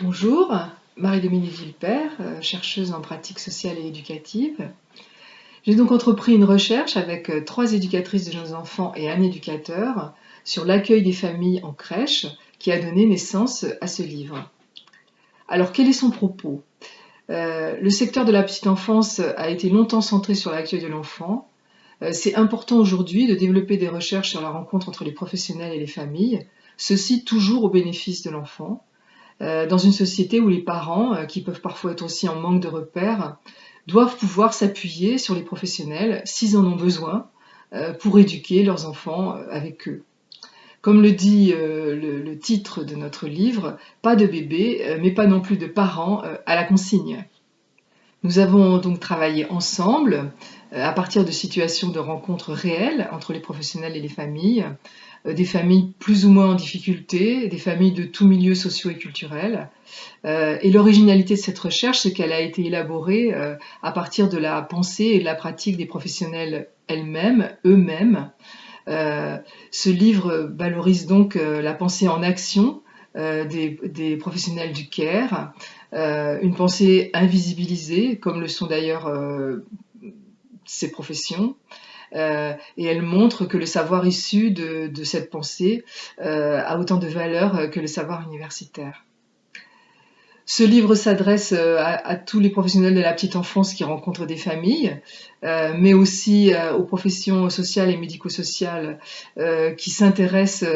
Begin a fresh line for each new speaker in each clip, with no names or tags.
Bonjour, Marie-Dominique Villepère, euh, chercheuse en pratique sociale et éducative. J'ai donc entrepris une recherche avec euh, trois éducatrices de jeunes enfants et un éducateur sur l'accueil des familles en crèche qui a donné naissance à ce livre. Alors quel est son propos? Euh, Le secteur de la petite enfance a été longtemps centré sur l'accueil de l'enfant. C'est important aujourd'hui de développer des recherches sur la rencontre entre les professionnels et les familles, ceci toujours au bénéfice de l'enfant. Euh, dans une société où les parents, euh, qui peuvent parfois être aussi en manque de repères, doivent pouvoir s'appuyer sur les professionnels s'ils en ont besoin euh, pour éduquer leurs enfants avec eux. Comme le dit le, titre de notre livre, pas de bébé, mais pas non plus de parents à la consigne. Nous avons donc travaillé ensemble à partir de situations de rencontres réelles entre les professionnels et les familles, des familles plus ou moins en difficulté, des familles de tous milieux sociaux et culturels. Euh, et l'originalité de cette recherche, c'est qu'elle a été élaborée euh, à partir de la pensée et de la pratique des professionnels elles-mêmes, eux-mêmes. ce livre valorise donc la pensée en action des, des, professionnels du CARE, une pensée invisibilisée, comme le sont d'ailleurs ces professions, euh, et elle montre que le savoir issu de, cette pensée euh, a autant de valeur que le savoir universitaire. Ce livre s'adresse euh, à, tous les professionnels de la petite enfance qui rencontrent des familles, mais aussi aux professions sociales et médico-sociales qui s'intéressent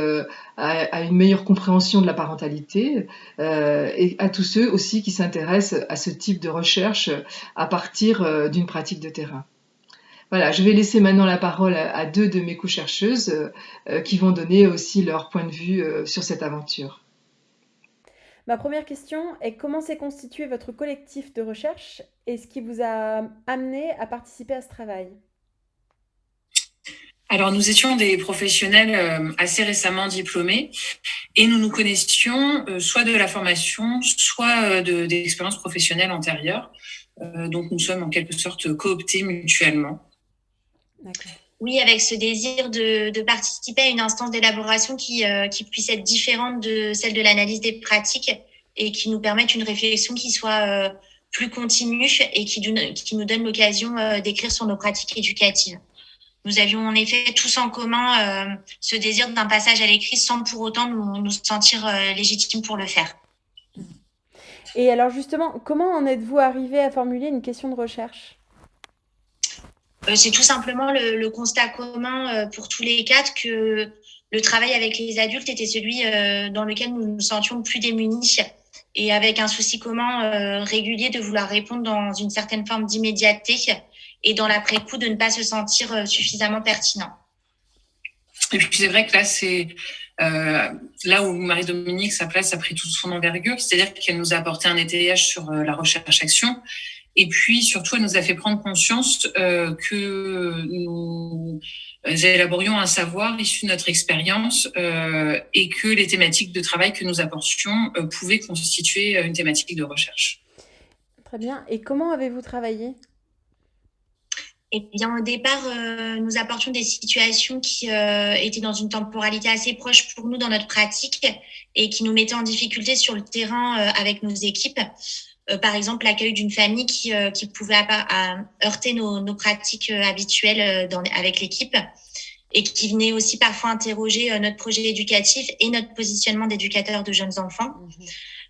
à, une meilleure compréhension de la parentalité, et à tous ceux aussi qui s'intéressent à ce type de recherche à partir d'une pratique de terrain. Voilà, je vais laisser maintenant la parole à, deux de mes co-chercheuses euh, euh, qui vont donner aussi leur point de vue euh, sur cette aventure.
Ma première question est comment s'est constitué votre collectif de recherche et ce qui vous a amené à participer à ce travail?
Alors, nous étions des professionnels assez récemment diplômés et nous nous connaissions soit de la formation, soit d'expériences professionnelles antérieures. donc, nous sommes en quelque sorte cooptés mutuellement.
Oui, avec ce désir de, participer à une instance d'élaboration qui, euh, qui puisse être différente de celle de l'analyse des pratiques et qui nous permette une réflexion qui soit euh, plus continue et qui, qui nous donne l'occasion euh, d'écrire sur nos pratiques éducatives. Nous avions en effet tous en commun ce désir d'un passage à l'écrit sans pour autant nous, nous sentir légitimes pour le faire.
Et alors justement, comment en êtes-vous arrivé à formuler une question de recherche?
C'est tout simplement le, constat commun euh, pour tous les quatre que le travail avec les adultes était celui euh, dans lequel nous nous sentions plus démunis et avec un souci commun régulier de vouloir répondre dans une certaine forme d'immédiateté et dans l'après-coup de ne pas se sentir suffisamment pertinent.
Et puis c'est vrai que là, c'est là où Marie-Dominique, sa place a pris toute son envergure, c'est-à-dire qu'elle nous a apporté un étayage sur la recherche-action et puis surtout, elle nous a fait prendre conscience euh, que nous élaborions un savoir issu de notre expérience euh, et que les thématiques de travail que nous apportions euh, pouvaient constituer une thématique de recherche.
Très bien. Et comment avez-vous travaillé?
Eh bien, au départ, nous apportions des situations qui étaient dans une temporalité assez proche pour nous dans notre pratique et qui nous mettaient en difficulté sur le terrain avec nos équipes. Euh, par exemple l'accueil d'une famille qui, euh, qui pouvait heurter nos, nos pratiques euh, habituelles dans, avec l'équipe et qui venait aussi parfois interroger notre projet éducatif et notre positionnement d'éducateur de jeunes enfants.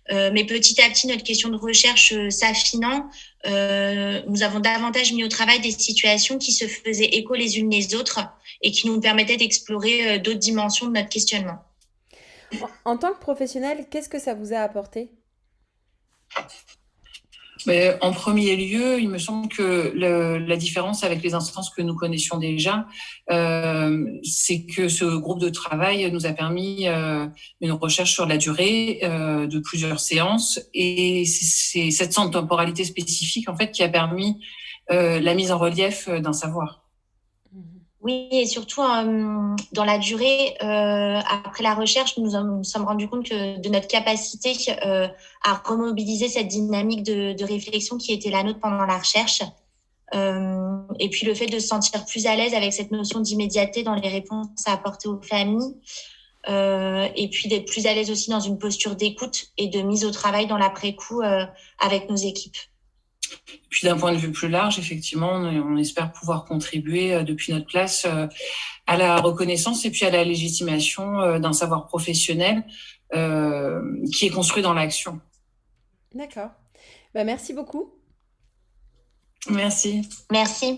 Mhm. mais petit à petit, notre question de recherche s'affinant, nous avons davantage mis au travail des situations qui se faisaient écho les unes les autres et qui nous permettaient d'explorer d'autres dimensions de notre questionnement.
En tant que professionnel, qu'est-ce que ça vous a apporté?
En premier lieu, il me semble que la différence avec les instances que nous connaissions déjà, euh, c'est que ce groupe de travail nous a permis euh, une recherche sur la durée euh, de plusieurs séances et c'est cette temporalité spécifique en fait qui a permis la mise en relief d'un savoir.
Oui, et surtout euh, dans la durée, euh, après la recherche, nous nous sommes rendus compte que de notre capacité euh, à remobiliser cette dynamique de, de, réflexion qui était la nôtre pendant la recherche. et puis le fait de se sentir plus à l'aise avec cette notion d'immédiateté dans les réponses à apporter aux familles. et puis d'être plus à l'aise aussi dans une posture d'écoute et de mise au travail dans l'après-coup avec nos équipes.
Puis d'un point de vue plus large, effectivement, on, espère pouvoir contribuer depuis notre place à la reconnaissance et puis à la légitimation d'un savoir professionnel qui est construit dans l'action.
D'accord. Bah, merci beaucoup.
Merci.
Merci.